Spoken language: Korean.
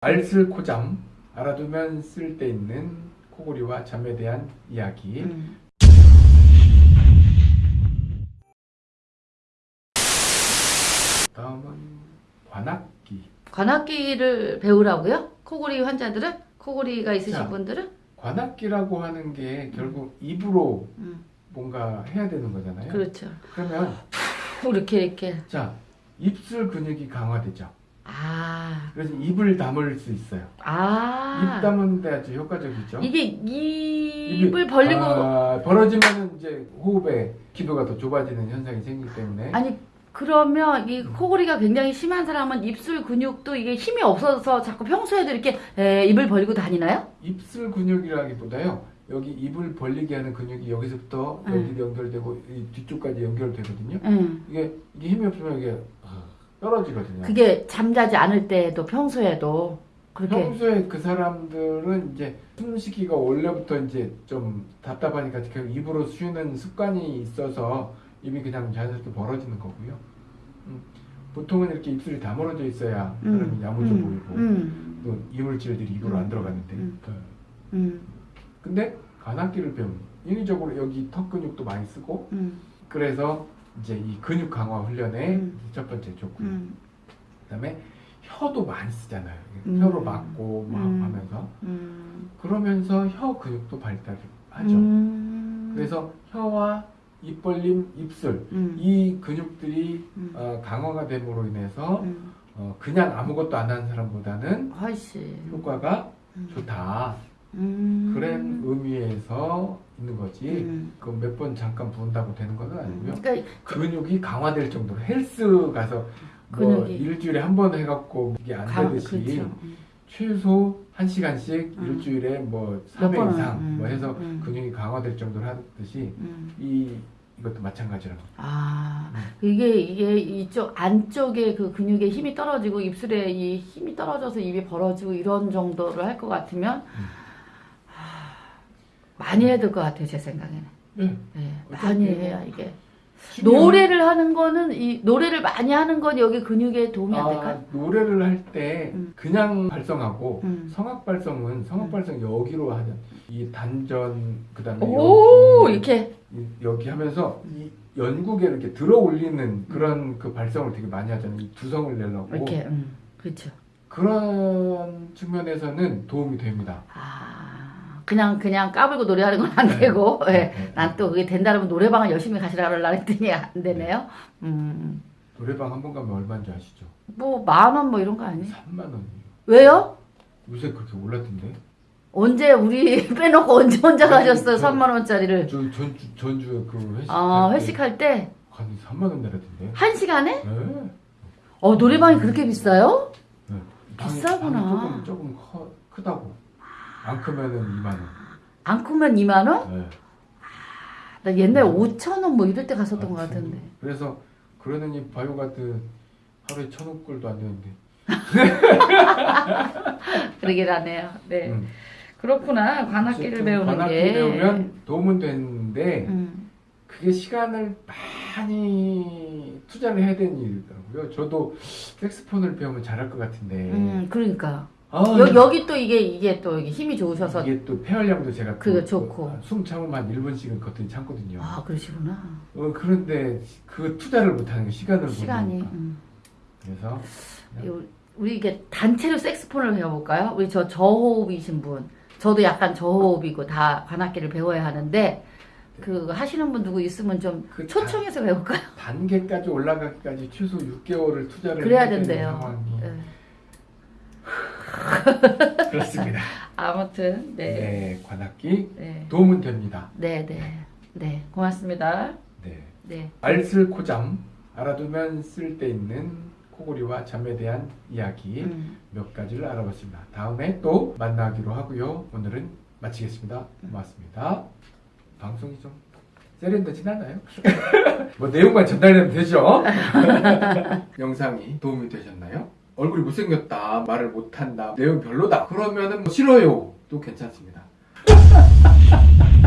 알쓸 코잠 알아두면 쓸데있는 코골이와 잠에 대한 이야기 음. 다음은 관악기 관악기를 배우라고요? 코골이 환자들은? 코골이가 있으신 자. 분들은? 관악기라고 하는 게 결국 입으로 음. 뭔가 해야 되는 거잖아요 그렇죠. 그러면 이렇게 이렇게. 자 입술 근육이 강화되죠 아. 그래서 입을 다물 수 있어요 아. 입 다무는데 아주 효과적이죠 이게 입을 벌리고 아, 벌어지면 이제 호흡에 기도가 더 좁아지는 현상이 생기기 때문에 아니 그러면 이 코골이가 굉장히 심한 사람은 입술 근육도 이게 힘이 없어서 자꾸 평소에도 이렇게 에, 입을 벌리고 다니나요? 입술 근육이라기보다요 여기 입을 벌리게 하는 근육이 여기서부터 음. 여기 연결되고 이 뒤쪽까지 연결되거든요 응. 이게 이게 힘이 없으면 이게 떨어지거든요. 그게 잠자지 않을 때도 평소에도 그렇게 평소에 그 사람들은 이제 숨쉬기가 원래부터 이제 좀 답답하니까 계속 입으로 쉬는 습관이 있어서 입이 그냥 자연스럽게 벌어지는 거고요. 음, 보통은 이렇게 입술이 다물어져 있어야 사람이 음, 야무져 음, 보이고 음, 또 이물질들이 입으로 음, 안 들어가는데. 음. 근데 관악기를 배우면 인위적으로 여기 턱 근육도 많이 쓰고 음, 그래서 이제 이 근육 강화 훈련에 음. 첫 번째 좋고요. 음, 그다음에 혀도 많이 쓰잖아요. 음. 혀로 막고 막 음. 하면서 음, 그러면서 혀 근육도 발달을 하죠. 음, 그래서 혀와 입 벌림, 입술 음, 이 근육들이 음, 어, 강화가 됨으로 인해서 음, 어, 그냥 아무것도 안 하는 사람보다는 훨씬 효과가 음, 좋다. 음, 그런 의미에서 있는 거지. 음. 그몇 번 잠깐 부은다고 되는 건 아니고요. 그러니까 근육이 강화될 정도로 헬스 가서 뭐 근육이. 일주일에 한 번 해갖고 이게 안 강- 되듯이 그렇죠. 음. 최소 한 시간씩 음. 일주일에 뭐몇 3회 번은, 이상 음, 뭐 해서 음. 근육이 강화될 정도로 하듯이 음. 이 이것도 마찬가지라고. 아, 음. 이게, 이게 이쪽 안쪽에 그 근육에 힘이 떨어지고 입술에 이 힘이 떨어져서 입이 벌어지고 이런 정도를 할 것 같으면, 음. 하, 많이 해야 될 것 같아요, 제 생각에는. 네. 네, 많이 뭐 해야 이게. 노래를 하는 거는, 이, 노래를 많이 하는 건 여기 근육에 도움이 안 아, 될까요? 노래를 할때 음. 그냥 발성하고 음. 성악 발성은 성악 발성 여기로 하는 이 단전 그다음에 오, 여기 이렇게. 이- 여기 하면서 이 연국에 이렇게 들어 올리는 그런 그 발성을 되게 많이 하잖아요. 이 두성을 내려고 이렇게, 음, 그렇죠. 그런 측면에서는 도움이 됩니다. 아, 그냥, 그냥 까불고 노래하는 건안 네. 되고, 예. 네. 난또 그게 된다면 노래방을 열심히 가시라 그러려 했더니 안 되네요. 음, 노래방 한 번 가면 얼마인지 아시죠? 뭐, 만 원 뭐 이런 거 아니에요? 3만 원이에요. 왜요? 요새 그렇게 올랐던데? 언제 우리 빼놓고 언제 혼자 가셨어요? 저- 3만 원짜리를. 저 전주 전주 그 회식 아, 회식할 때? 한 3만 원 내렸던데. 한 시간에? 네. 어, 노래방이 그렇게 비싸요? 네. 비싸구나. 방이 조금 조금 커, 크다고. 안 크면은 2만 원. 안 크면 2만 원? 네. 나 옛날에 5천 원 뭐 이럴 때 갔었던 아, 것 같은데. 그래서 그러느니 바이오가드 하루에 천원 꼴도 안 되는데. 그러긴 하네요. 네. 음. 그렇구나. 관악기를 배우는 관악기 게. 배우면 도움은 되는데 음, 그게 시간을 많이 투자를 해야 되는 일이더라고요. 저도 색소폰을 배우면 잘할 것 같은데. 음, 그러니까. 아, 여, 여기 또 이게, 이게 또 이게 힘이 좋으셔서. 이게 또 폐활량도 제가 또 그거 좋고. 숨 참으면 한 1분씩은 거뜬히 참거든요. 아, 그러시구나. 어, 그런데 그 투자를 못하는 게 시간을 못 시간이. 음. 그래서 요- 우리 이게 단체로 색스폰을 배워볼까요? 우리 저 저호흡이신 분, 저도 약간 저호흡이고 다 관악기를 배워야 하는데 그 하시는 분 누구 있으면 좀 그 초청해서 배울까요? 단계까지 올라가기까지 최소 6개월을 투자를 그래야 된대요. 상황이 네. 그렇습니다. 아무튼 네, 네, 관악기 네, 도움은 됩니다. 네, 네, 네, 고맙습니다. 네. 네, 알쓸 코잠 알아두면 쓸데 있는 코골이와 잠에 대한 이야기 음, 몇 가지를 알아봤습니다. 다음에 또 만나기로 하고요. 오늘은 마치겠습니다. 고맙습니다. 방송이 좀 세련되진 않아요? 뭐 내용만 전달되면 되죠? 영상이 도움이 되셨나요? 얼굴이 못생겼다, 말을 못한다, 내용 별로다. 그러면은 뭐 싫어요. 또 괜찮습니다.